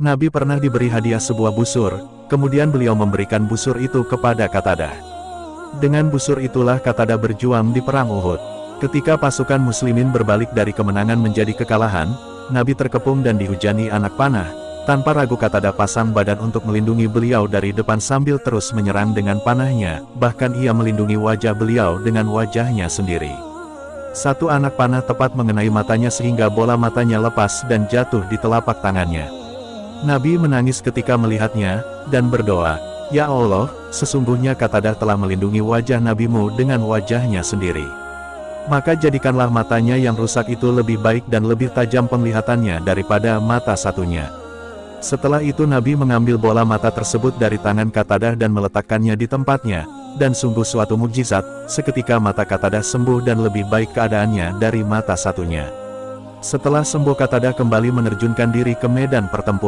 Nabi pernah diberi hadiah sebuah busur, kemudian beliau memberikan busur itu kepada Katada. Dengan busur itulah Katada berjuang di Perang Uhud. Ketika pasukan muslimin berbalik dari kemenangan menjadi kekalahan, Nabi terkepung dan dihujani anak panah, tanpa ragu Katada pasang badan untuk melindungi beliau dari depan sambil terus menyerang dengan panahnya, bahkan ia melindungi wajah beliau dengan wajahnya sendiri. Satu anak panah tepat mengenai matanya sehingga bola matanya lepas dan jatuh di telapak tangannya. Nabi menangis ketika melihatnya, dan berdoa, Ya Allah, sesungguhnya Katadah telah melindungi wajah nabimu dengan wajahnya sendiri. Maka jadikanlah matanya yang rusak itu lebih baik dan lebih tajam penglihatannya daripada mata satunya. Setelah itu Nabi mengambil bola mata tersebut dari tangan Katadah dan meletakkannya di tempatnya, dan sungguh suatu mujizat, seketika mata Katadah sembuh dan lebih baik keadaannya dari mata satunya. Setelah sembuh Katadah kembali menerjunkan diri ke medan pertempuran.